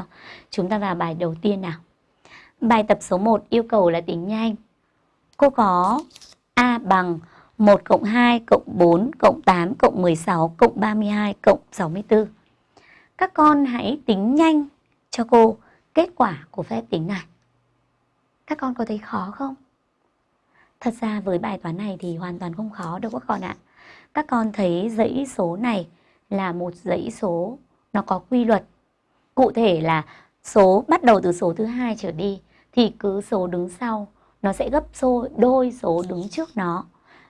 nào? Chúng ta vào bài đầu tiên nào. Bài tập số 1 yêu cầu là tính nhanh. Cô có A bằng 1 cộng 2 cộng 4 cộng 8 cộng 16 cộng 32 cộng 64. Các con hãy tính nhanh cho cô kết quả của phép tính này. Các con có thấy khó không? Thật ra với bài toán này thì hoàn toàn không khó đâu các con ạ. Các con thấy dãy số này là một dãy số nó có quy luật. Cụ thể là số bắt đầu từ số thứ hai trở đi thì cứ số đứng sau nó sẽ gấp số đôi số đứng trước nó.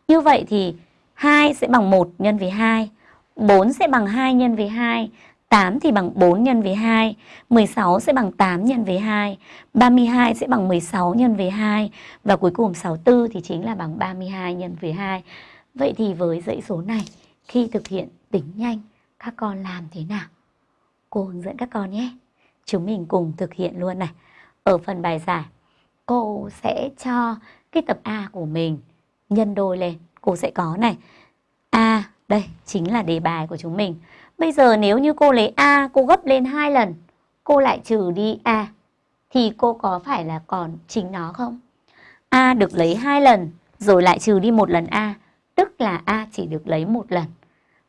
Như vậy thì 2 sẽ bằng 1 nhân với 2, 4 sẽ bằng 2 nhân với 2, 8 thì bằng 4 nhân với 2, 16 sẽ bằng 8 nhân với 2, 32 sẽ bằng 16 nhân với 2 và cuối cùng 64 thì chính là bằng 32 nhân với 2. Vậy thì với dãy số này khi thực hiện tính nhanh các con làm thế nào? Cô hướng dẫn các con nhé. Chúng mình cùng thực hiện luôn này. Ở phần bài giải cô sẽ cho cái tập A của mình nhân đôi lên. Cô sẽ có này. A đây chính là đề bài của chúng mình. Bây giờ nếu như cô lấy A cô gấp lên hai lần, cô lại trừ đi A thì cô có phải là còn chính nó không? A được lấy hai lần rồi lại trừ đi một lần A, tức là A chỉ được lấy một lần.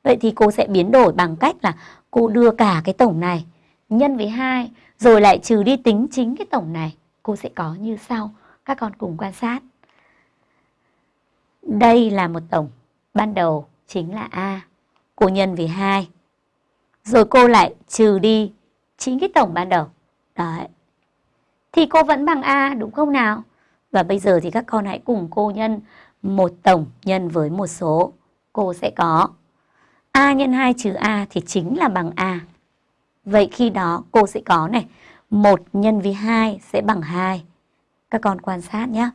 Vậy thì cô sẽ biến đổi bằng cách là cô đưa cả cái tổng này nhân với 2 rồi lại trừ đi tính chính cái tổng này. Cô sẽ có như sau. Các con cùng quan sát. Đây là một tổng ban đầu chính là A. Cô nhân với 2 rồi cô lại trừ đi chính cái tổng ban đầu. Đấy. Thì cô vẫn bằng A, đúng không nào? Và bây giờ thì các con hãy cùng cô nhân một tổng nhân với một số. Cô sẽ có A nhân 2 trừ A thì chính là bằng A. Vậy khi đó cô sẽ có này, 1 nhân với 2 sẽ bằng 2. Các con quan sát nhé.